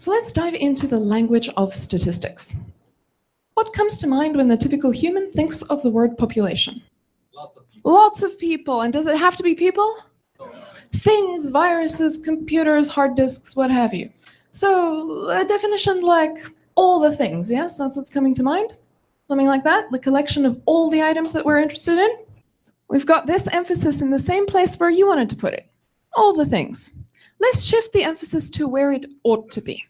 So let's dive into the language of statistics. What comes to mind when the typical human thinks of the word population? Lots of people. Lots of people. And does it have to be people? Things, viruses, computers, hard disks, what have you. So a definition like all the things, yes? That's what's coming to mind? Something like that? The collection of all the items that we're interested in? We've got this emphasis in the same place where you wanted to put it. All the things. Let's shift the emphasis to where it ought to be.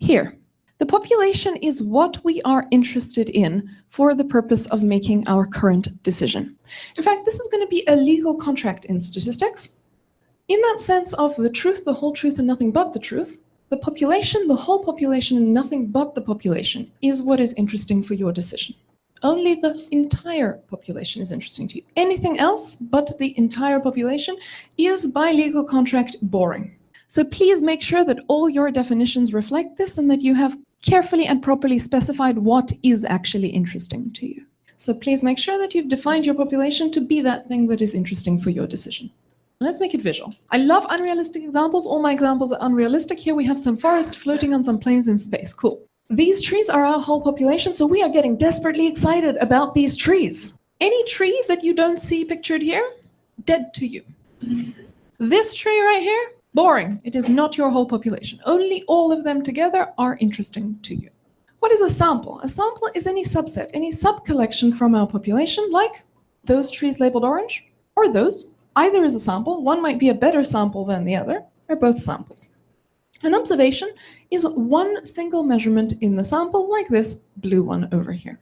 Here. The population is what we are interested in for the purpose of making our current decision. In fact, this is going to be a legal contract in statistics. In that sense of the truth, the whole truth, and nothing but the truth, the population, the whole population, and nothing but the population is what is interesting for your decision. Only the entire population is interesting to you. Anything else but the entire population is by legal contract boring. So please make sure that all your definitions reflect this and that you have carefully and properly specified what is actually interesting to you. So please make sure that you've defined your population to be that thing that is interesting for your decision. Let's make it visual. I love unrealistic examples. All my examples are unrealistic. Here we have some forest floating on some planes in space. Cool. These trees are our whole population, so we are getting desperately excited about these trees. Any tree that you don't see pictured here, dead to you. This tree right here, boring. It is not your whole population. Only all of them together are interesting to you. What is a sample? A sample is any subset, any sub-collection from our population, like those trees labeled orange, or those. Either is a sample. One might be a better sample than the other. They're both samples. An observation is one single measurement in the sample, like this blue one over here.